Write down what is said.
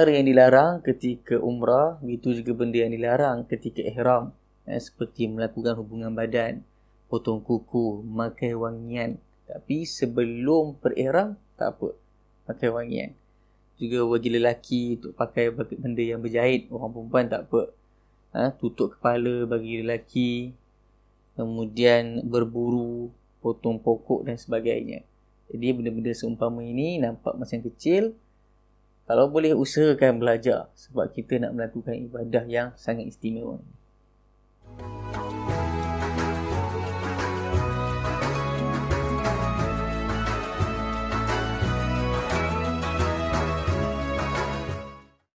perkara yang dilarang ketika umrah, begitu juga benda yang dilarang ketika ihram. Eh, seperti melakukan hubungan badan, potong kuku, makan wangian. Tapi sebelum berihram, tak apa. Pakai wangian. Juga bagi lelaki untuk pakai benda yang berjahit. Orang perempuan tak apa. Ha, tutup kepala bagi lelaki. Kemudian berburu, potong pokok dan sebagainya. Jadi benda-benda seumpama ini nampak macam kecil. Kalau boleh usahakan belajar sebab kita nak melakukan ibadah yang sangat istimewa.